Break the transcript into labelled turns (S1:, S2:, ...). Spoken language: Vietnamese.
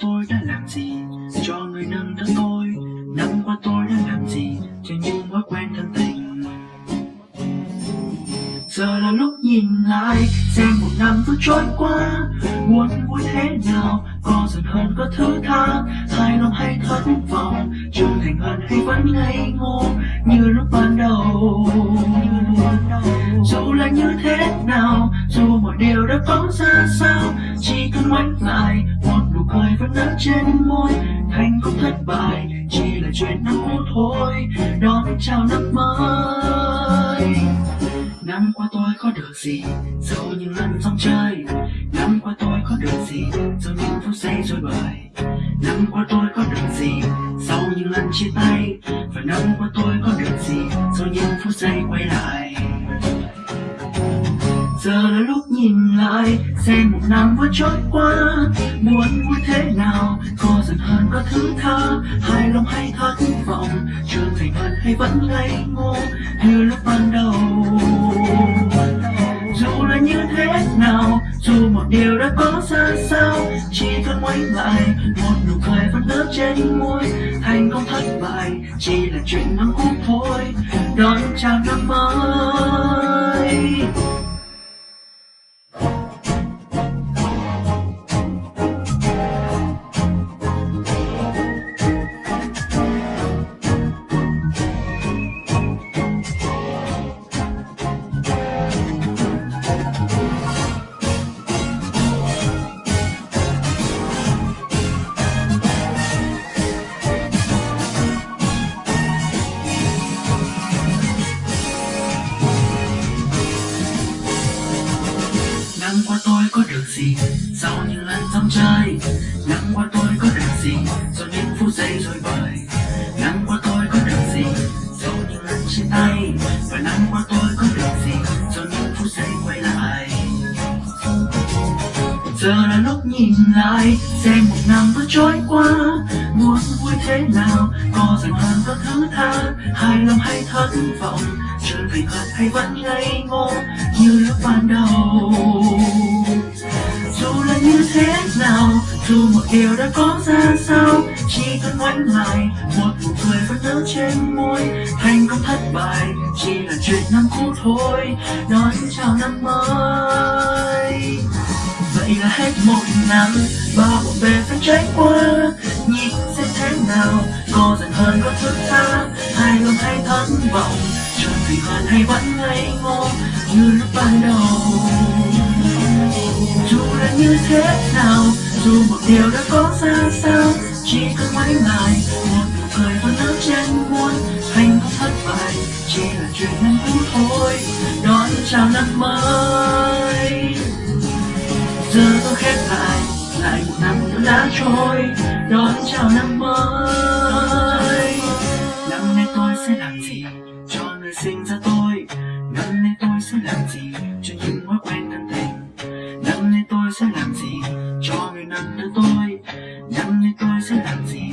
S1: tôi đã làm gì? Cho người nâng đỡ tôi năm qua tôi đã làm gì? Cho những mối quen thân tình. Giờ là lúc nhìn lại, xem một năm vừa trôi qua. Muốn vui thế nào, có dần hơn có thứ tha. Hai lòng hay thất vọng trưởng thành hơn hay vẫn ngây ngô. Như lúc ban đầu trên môi. Thành công thất bại, chỉ là chuyện năm cũ thôi. Đón chào năm mới. Năm qua tôi có được gì? Sau những lần xong chơi năm qua tôi có được gì? Sau những phút giây rồi bời năm qua tôi có được gì? Sau những lần chia tay. Và năm qua tôi có được gì? Sau những phút giây quay lại. Giờ là lúc nhìn lại, xem một năm vừa trôi qua. Muốn vui thế nào? Có giận hơn có thứ tha, hài lòng hay thất vọng. Trưởng thành hơn hay vẫn ngây ngô, như lúc ban đầu. Dù là như thế nào, dù một điều đã có ra sao, chỉ cần quay lại, một nụ cười vẫn nở trên môi. Thành công thất bại chỉ là chuyện năm cũ thôi, đón chào năm mới. Gì? Sau những lần trong chơi Năm qua tôi có được gì? Sau những phút giây rồi bời. Năm qua tôi có được gì? Sau những lần chia tay? Và năm qua tôi có được gì? Sau những phút giây quay lại. Giờ là lúc nhìn lại, xem một năm vừa trôi qua. Muốn vui thế nào? Có dành hơn các thứ tha. Hài lòng hay thất vọng? Trở về thật hay vẫn ngây ngô như lúc ban đầu. Dù một điều đã có ra sao, chỉ cần ngoảnh lại, một nụ cười vẫn nở trên môi. Thành công thất bại, chỉ là chuyện năm cũ thôi nói chào năm mới. Vậy là hết một năm, bao bộn bề phải trải qua. Nhìn xem thế nào, có dần hơn có thức tha. Hài lòng hay thất vọng chẳng thành hoàn hay vẫn ngây ngô như lúc ban đầu, dù là như thế nào dù một điều đã có ra sao, chỉ cần ngoảnh lại một nụ cười vẫn nở trên muôn hạnh phúc thất bại chỉ là chuyện năm cũ thôi, đón chào năm mới. Giờ tôi khép lại lại một năm nữa đã trôi, đón chào năm mới. Năm nay tôi sẽ làm gì cho người sinh ra tôi? Năm nay tôi sẽ làm gì cho những mối quen thân cho người nâng đỡ tôi